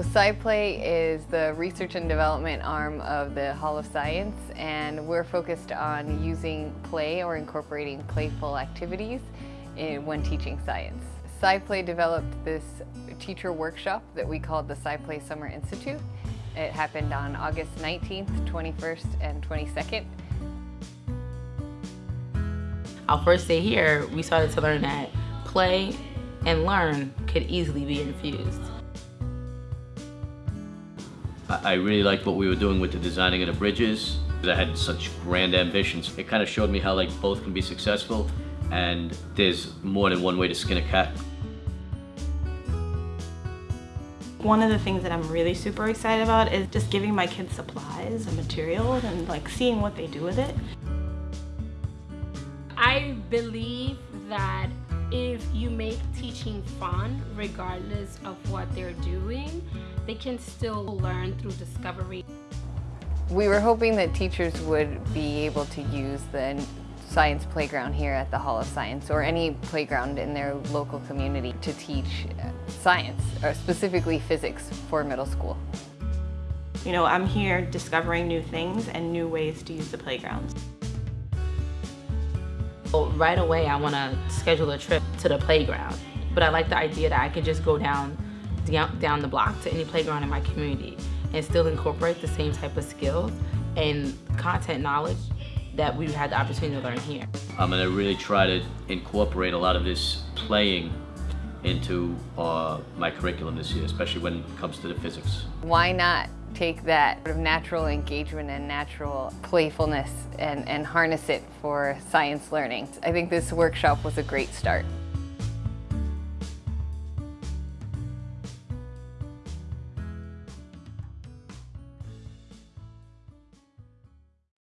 So SciPlay is the research and development arm of the Hall of Science and we're focused on using play or incorporating playful activities in, when teaching science. SciPlay developed this teacher workshop that we called the SciPlay Summer Institute. It happened on August 19th, 21st, and 22nd. Our first day here, we started to learn that play and learn could easily be infused. I really liked what we were doing with the designing of the bridges. I had such grand ambitions. It kind of showed me how like both can be successful and there's more than one way to skin a cat. One of the things that I'm really super excited about is just giving my kids supplies and materials and like seeing what they do with it. I believe that if you make teaching fun, regardless of what they're doing, they can still learn through discovery. We were hoping that teachers would be able to use the science playground here at the Hall of Science or any playground in their local community to teach uh, science, or specifically physics for middle school. You know, I'm here discovering new things and new ways to use the playgrounds. Right away, I want to schedule a trip to the playground, but I like the idea that I could just go down, down the block to any playground in my community and still incorporate the same type of skills and content knowledge that we had the opportunity to learn here. I'm gonna really try to incorporate a lot of this playing into uh, my curriculum this year, especially when it comes to the physics. Why not take that sort of natural engagement and natural playfulness and, and harness it for science learning? I think this workshop was a great start.